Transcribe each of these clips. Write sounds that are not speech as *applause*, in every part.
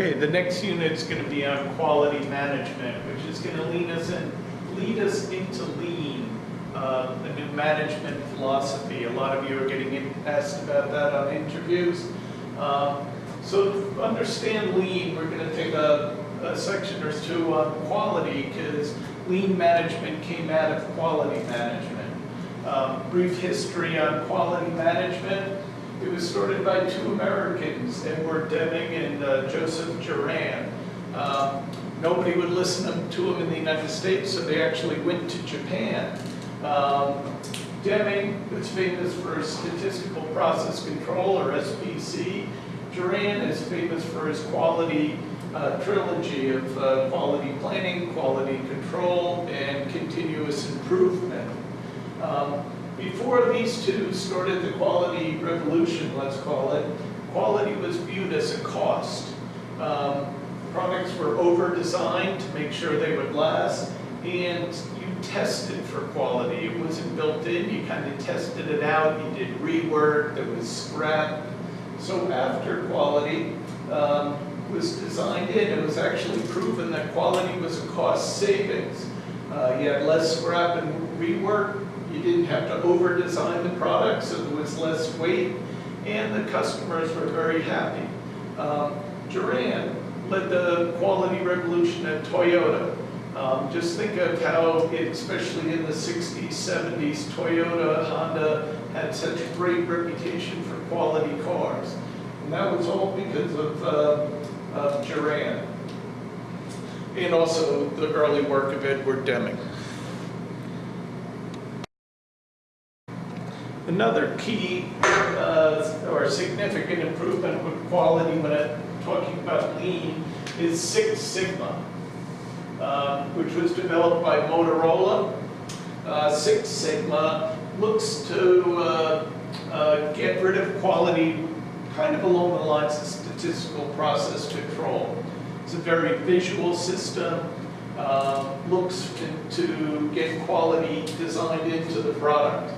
Okay, the next unit is gonna be on quality management, which is gonna lead us in, lead us into lean, uh, a new management philosophy. A lot of you are getting asked about that on interviews. Um, So to understand lean, we're gonna take a, a section or two on quality, because lean management came out of quality management. Um, Brief history on quality management. It was started by two Americans, Edward Deming and uh, Joseph Juran. Um, Nobody would listen to them in the United States, so they actually went to Japan. Um, Deming was famous for statistical process control, or SPC. Juran is famous for his quality uh, trilogy of uh, quality planning, quality control, and continuous improvement. Um, Before these two started the quality revolution, let's call it, quality was viewed as a cost. Um, Products were over-designed to make sure they would last, and you tested for quality. It wasn't built in, you kind of tested it out, you did rework, there was scrap. So after quality um, was designed in, it was actually proven that quality was a cost savings. Uh, You had less scrap and rework, you didn't have to over-design the product, so there was less weight, and the customers were very happy. Um, Juran led the quality revolution at Toyota. Um, Just think of how, it- especially in the 60s, 70s, Toyota, Honda had such a great reputation for quality cars. And that was all because of uh, of Juran. And also the early work of Edward Deming. Another key uh, or significant improvement with quality when I'm talking about lean is Six Sigma, um, which was developed by Motorola. Uh, Six Sigma looks to uh, uh, get rid of quality kind of along the lines of statistical process control. It's a very visual system, um, looks to- to get quality designed into the product.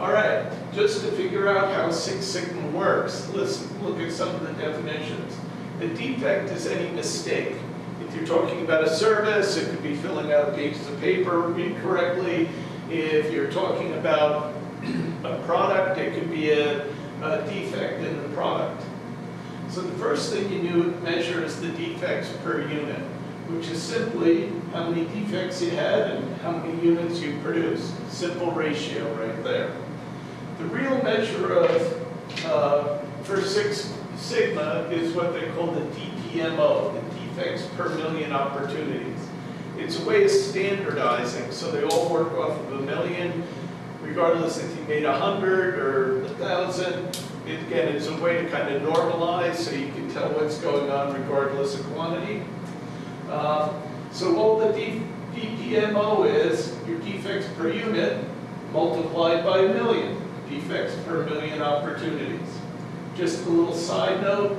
All right, just to figure out how Six Sigma works, let's look at some of the definitions. A defect is any mistake. If you're talking about a service, it could be filling out pages of paper incorrectly. If you're talking about a product, it could be a, a defect in the product. So the first thing you measure is the defects per unit, which is simply how many defects you had and how many units you produced. Simple ratio right there. The real measure of, uh, for Six Sigma is what they call the DPMO, the defects per million opportunities. It's a way of standardizing, so they all work off of a million, regardless if you made a hundred or a thousand. It- Again, it's a way to kind of normalize, so you can tell what's going on regardless of quantity. Uh, So all the DPMO is your defects per unit multiplied by a million, defects per million opportunities. Just a little side note,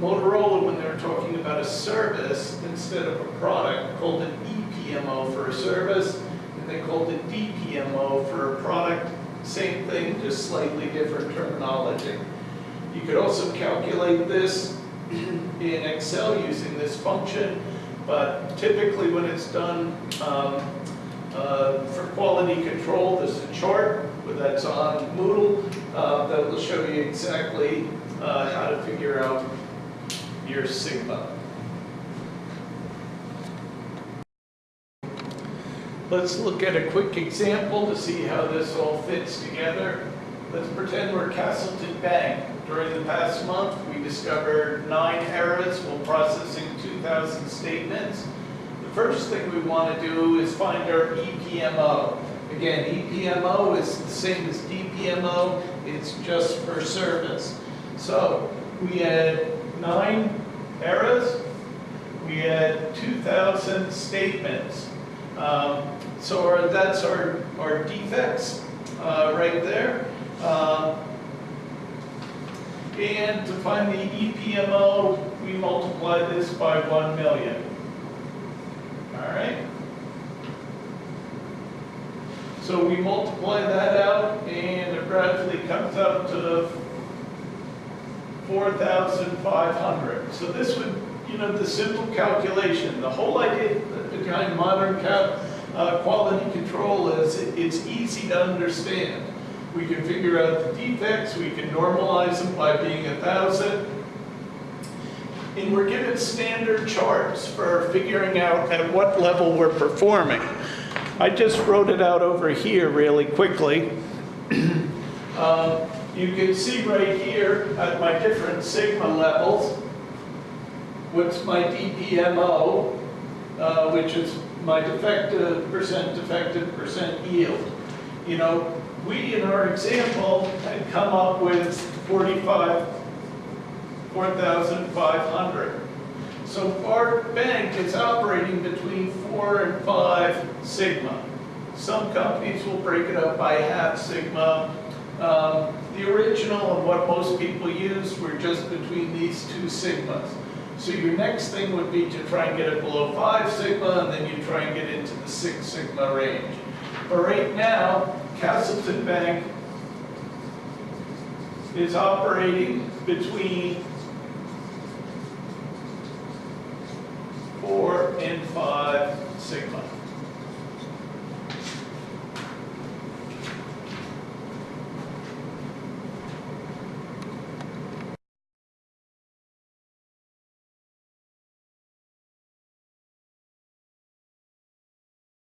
Motorola, when they were talking about a service instead of a product, called an EPMO for a service, and they called it DPMO for a product. Same thing, just slightly different terminology. You could also calculate this *clears throat* in Excel using this function, but typically when it's done um, uh, for quality control, there's a chart that's on Moodle uh, that will show you exactly uh, how to figure out your sigma. Let's look at a quick example to see how this all fits together. Let's pretend we're Castleton Bank. During the past month, we discovered nine errors while processing 2,000 statements. The first thing we want to do is find our EPMO. Again, EPMO is the same as DPMO, it's just for service. So we had nine errors, we had 2,000 statements. Um, So our- that's our, our defects uh, right there. Um, And to find the EPMO, we multiply this by 1 million. All right? So we multiply that out, and it gradually comes up to 4,500. So this would you know, the simple calculation, the whole idea behind modern uh, quality control is it's easy to understand. We can figure out the defects, we can normalize them by being a thousand. And we're given standard charts for figuring out at what level we're performing. I just wrote it out over here really quickly. *clears throat* Um, You can see right here at my different sigma levels, what's my DPMO, uh, which is my defective, percent defective, percent yield. You know, we in our example had come up with 45, 4,500. So our bank is operating between four and five sigma. Some companies will break it up by half sigma. Um, The original and what most people use were just between these two sigmas. So your next thing would be to try and get it below five sigma, and then you try and get into the six sigma range. But right now, Castleton Bank is operating between